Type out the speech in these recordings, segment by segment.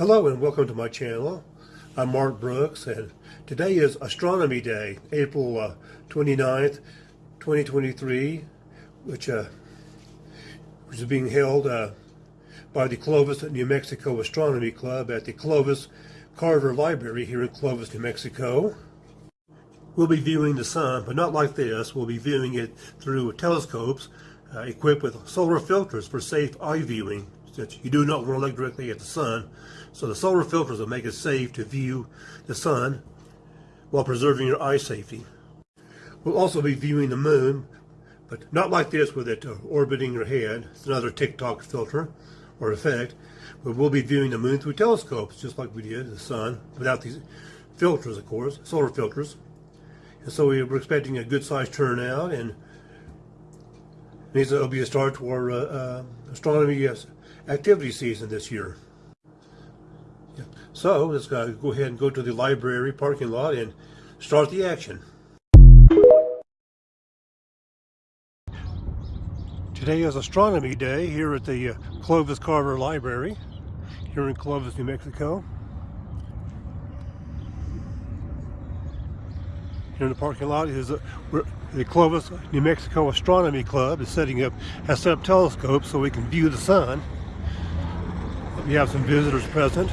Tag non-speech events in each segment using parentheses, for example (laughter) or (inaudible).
Hello and welcome to my channel. I'm Mark Brooks and today is Astronomy Day, April uh, 29th, 2023, which, uh, which is being held uh, by the Clovis, New Mexico Astronomy Club at the Clovis Carver Library here in Clovis, New Mexico. We'll be viewing the sun, but not like this. We'll be viewing it through telescopes uh, equipped with solar filters for safe eye viewing that you do not want to look directly at the sun. So the solar filters will make it safe to view the sun while preserving your eye safety. We'll also be viewing the moon, but not like this with it orbiting your head. It's another TikTok filter or effect. But we'll be viewing the moon through telescopes, just like we did the sun, without these filters, of course, solar filters. And so we're expecting a good sized turnout and it'll be a start to our uh, uh, astronomy activity season this year. So let's go ahead and go to the library parking lot and start the action. Today is Astronomy Day here at the uh, Clovis Carver Library here in Clovis, New Mexico. Here in the parking lot is uh, the Clovis, New Mexico Astronomy Club is setting up, has set up telescopes so we can view the sun. We have some visitors present.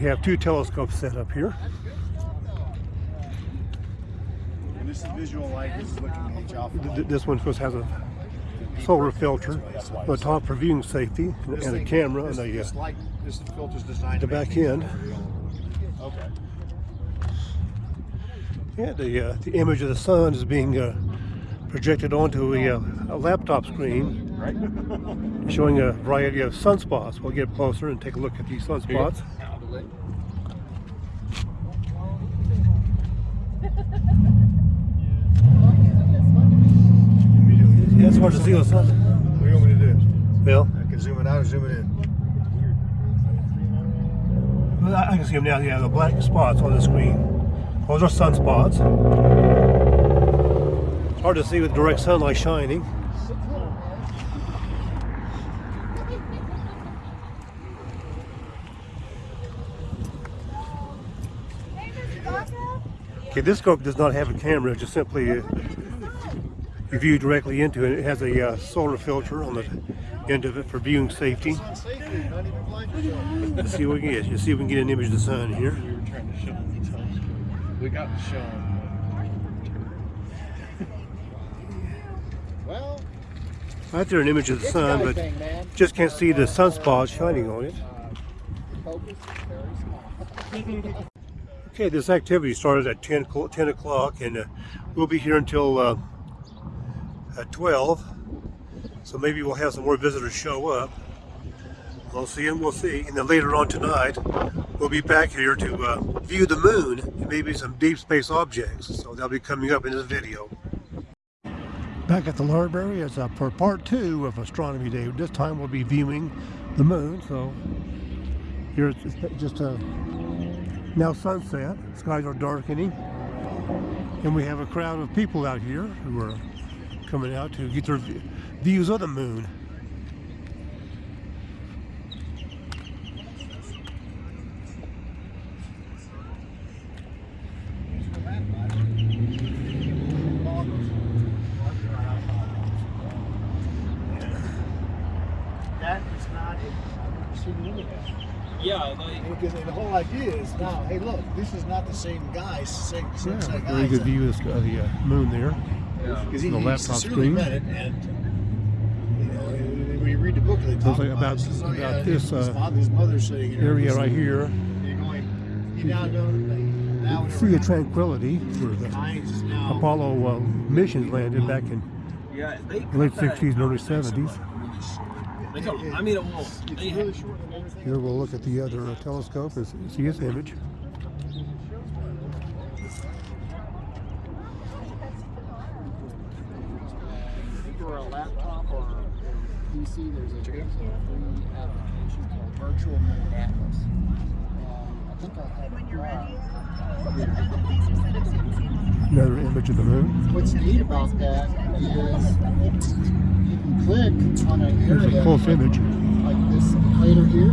We have two telescopes set up here. And this is visual light. This is looking at H-alpha This one, of course, has a solar filter on the top for viewing safety and a camera on the, uh, the back end. Okay. Yeah, the, uh, the image of the sun is being uh, projected onto a, uh, a laptop screen (laughs) showing a variety of sunspots. We'll get closer and take a look at these sunspots. Yeah, it's hard to see the sun. What do you want me to do? Well, I can zoom it out or zoom it in. well, I I can see them now. Yeah, the black spots on the screen. Those are sunspots. It's hard to see with direct sunlight shining. Okay, this scope does not have a camera, just simply uh, you view directly into it. It has a uh, solar filter on the end of it for viewing safety. Let's see what we can get. Let's see if we can get an image of the sun here. We were trying to show them. We got to show them. Well, Right there, an image of the sun, but just can't see the sunspot shining on it. (laughs) Okay, this activity started at 10, 10 o'clock, and uh, we'll be here until uh, at 12. So maybe we'll have some more visitors show up. We'll see and we'll see. And then later on tonight, we'll be back here to uh, view the moon and maybe some deep space objects. So they'll be coming up in this video. Back at the library is uh, for part two of Astronomy Day. This time we'll be viewing the moon. So here it's just a now sunset. Skies are darkening. And we have a crowd of people out here who are coming out to get their views of the moon. that is not it. I've never seen one of that. Yeah, like, Because the whole idea is now, hey, look, this is not the same guy, same, same, Yeah, same very good view of the, of the uh, moon there. Because he, the he laptop sincerely screen. meant it, and you know, when you read the book, they talk like about, about- it. Says, oh, about yeah, this, his, uh, father, his mother's sitting here. Area right here. And You're going, you now know that they now Sea of Tranquility, where the Heinz is now Apollo uh, missions landed back in yeah, they late 60s and early 70s. They come, I mean, well, it's they, really short and everything. Here we'll look at the other uh, telescope and see its image. or a laptop or PC, there's a, free application called Virtual Moon Atlas. And I think I have it. uh, Another image of the moon. What's neat about that is you can click on an Here's a area close image. like this crater here,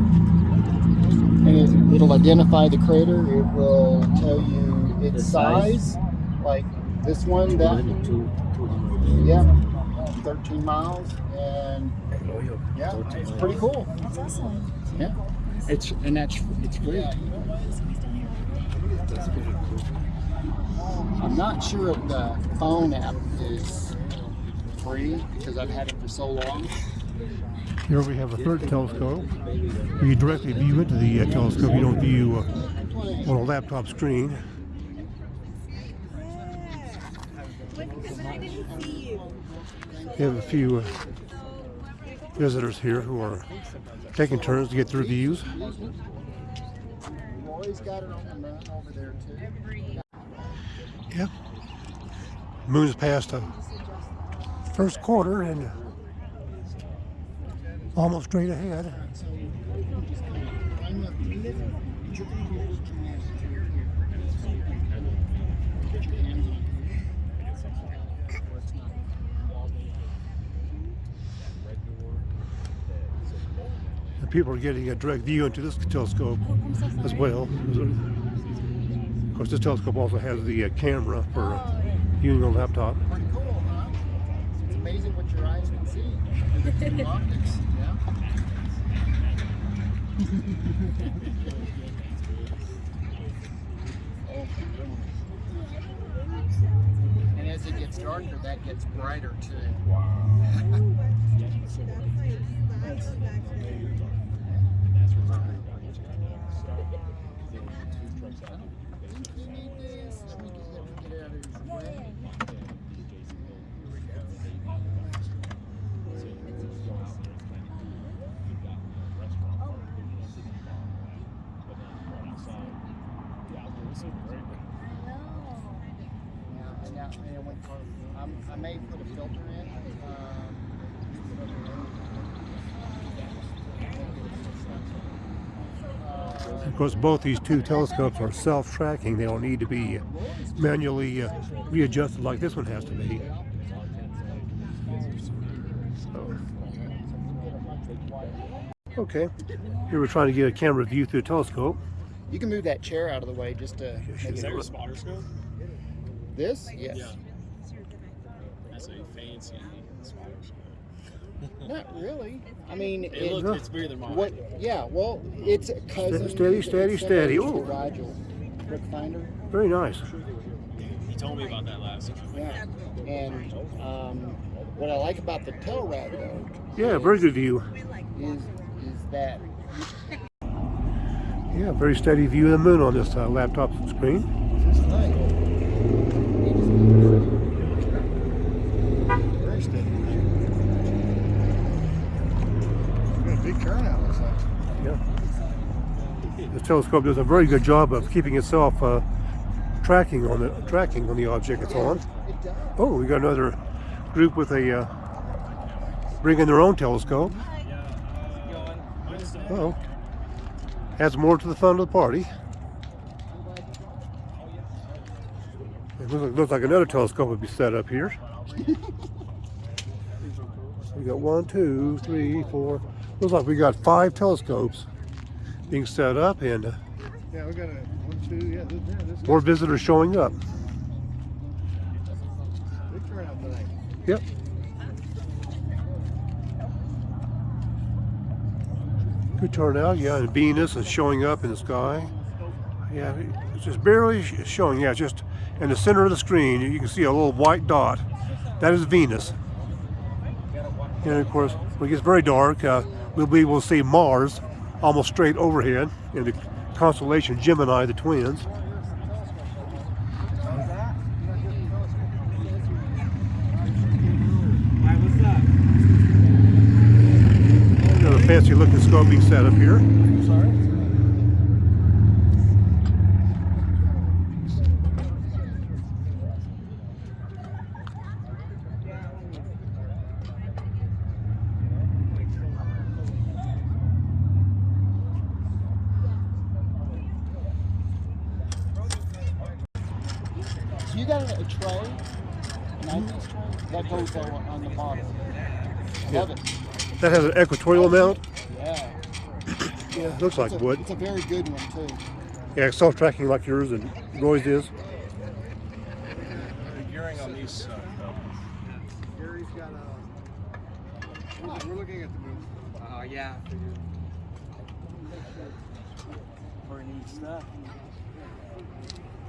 and it, it'll identify the crater. It will tell you its size? size, like this one, that Two, yeah, 13 miles, and yeah, it's pretty cool. That's awesome. Yeah, it's and that's it's great. I'm not sure if the phone app is free because I've had it for so long. Here we have a third telescope. You directly view into the uh, telescope. You don't view uh, on a laptop screen. We have a few uh, visitors here who are taking turns to get views. The too. Yep. Moon's past the first quarter and almost straight ahead. And people are getting a direct view into this telescope as well. Of course, this telescope also has the uh, camera for uh, viewing on laptop. Pretty cool, huh? It's amazing what your eyes can see. with the optics, yeah. And as it gets darker, that gets brighter too. You need this. Let me get, let me get it out of his way. Yeah, I now, I went for, I'm, I may put a filter in. Um, Of course, both these two telescopes are self-tracking. They don't need to be manually uh, readjusted like this one has to be. So. Okay, here we're trying to get a camera view through a telescope. you can move that chair out of the way just to make Is it that your spotter scope? This. Yes. Yeah. That's a fancy spotter scope. Not really. I mean, It it, looks, it's bigger than mine. what? Yeah. Well, it's a cousin. Steady, steady, steady. similar to Ooh. Rigel. Rick Finder. Very nice. He told me about that last time. Yeah. And um, what I like about the Telrad though Yeah, very good view. is is that (laughs) Yeah, very steady view of the moon on this uh, laptop screen. it's nice. Very steady. We got a big turnout. Looks like. Yeah. This telescope does a very good job of keeping itself uh, tracking on the tracking on the object it's on. Oh, we got another group with a uh, bringing their own telescope. Oh, adds more to the fun of the party. It looks like, looks like another telescope would be set up here. (laughs) we got one, two, three, four. Looks like we got five telescopes being set up, and uh, Yeah, we got a one, two. Yeah, this, yeah, this more visitors showing up. big turnout tonight. Yep. Good turnout, yeah, and Venus is showing up in the sky. Yeah, it's just barely showing, yeah, just in the center of the screen, you can see a little white dot. That is Venus. And of course, when it gets very dark, uh, we'll be able to see Mars almost straight overhead in the constellation Gemini, the twins. Another fancy looking scope being set up here. Got a, a tray, an eyepiece tray, that goes on, on the bottom. I Yeah. love it. That has an equatorial mount. Yeah. Yeah, looks like a, wood. It's a very good one too. Yeah, self-tracking like yours and Roy's is. The gearing on these. Uh, Gary's got a. We're, we're looking at the moon. Oh yeah. Pretty neat stuff.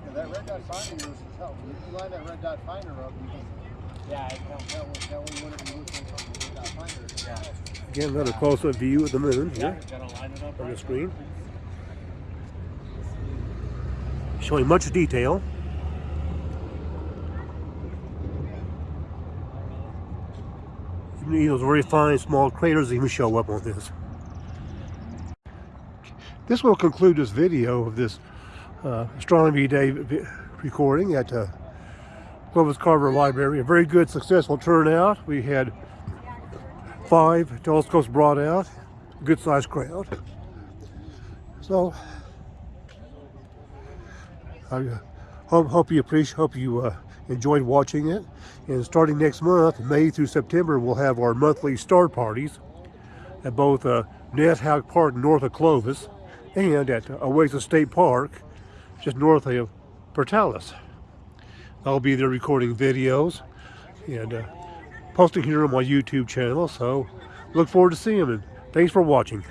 Yeah, that red dot finder is helpful. If you line that red dot finder up, you can Yeah, it helps. tell, tell when you're looking at the red dot finder. Yeah. Again, another close-up view of the moon here gotta line it up on the screen. Showing much detail. Even those very fine small craters even show up on this. This will conclude this video of this uh, Astronomy Day recording at uh, Clovis Carver Library. A very good, successful turnout. We had five telescopes brought out, good sized crowd. So, I uh, hope, hope you appreciate, hope you uh, enjoyed watching it. And starting next month, May through September, we'll have our monthly star parties at both uh, Park north of Clovis and at Oasis State Park just north of Portales. I'll be there recording videos and uh, posting here on my YouTube channel. So look forward to seeing them. And thanks for watching.